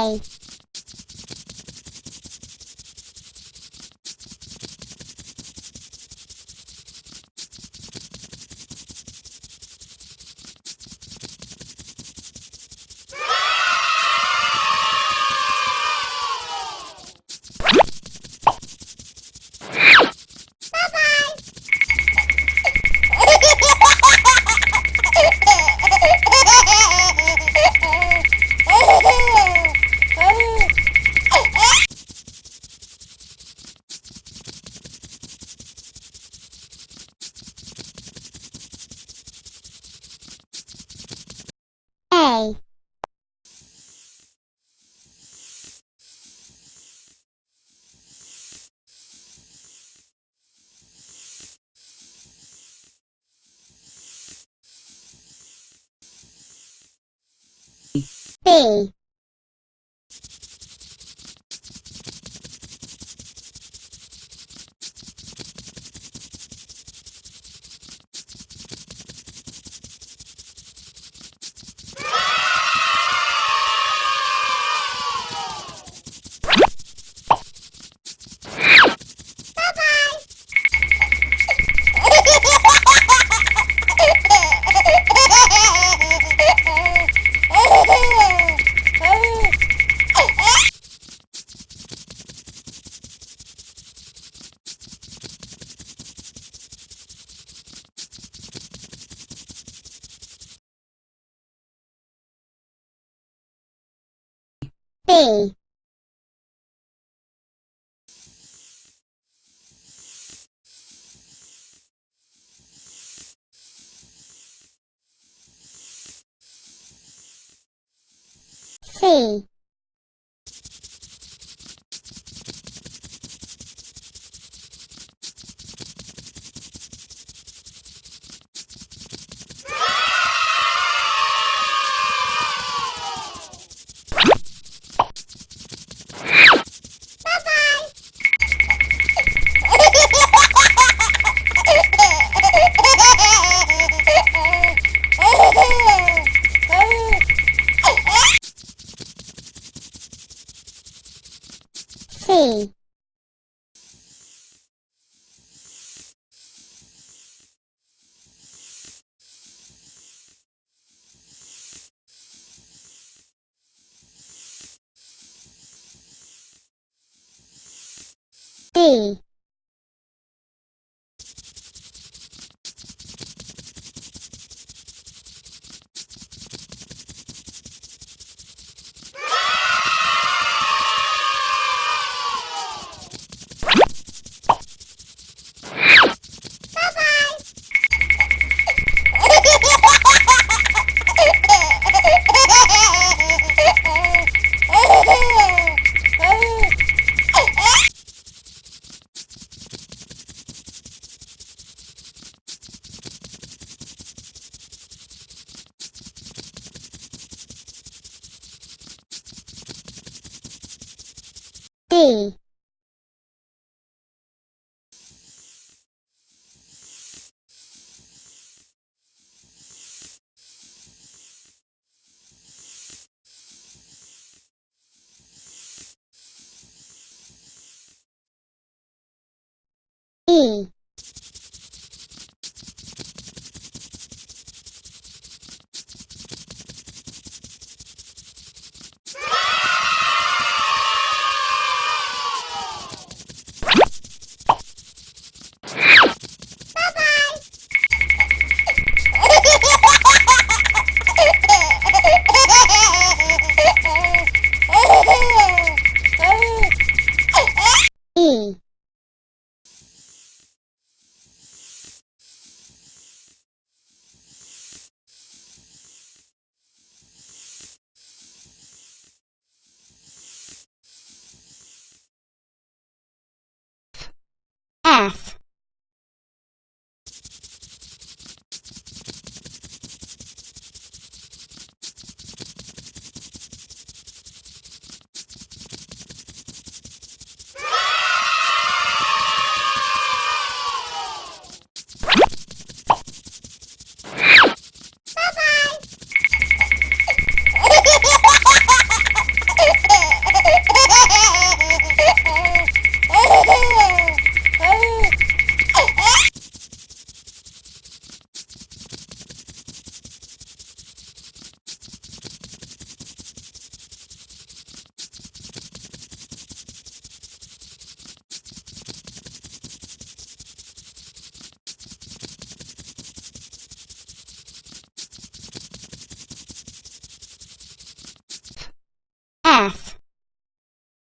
A B C C D D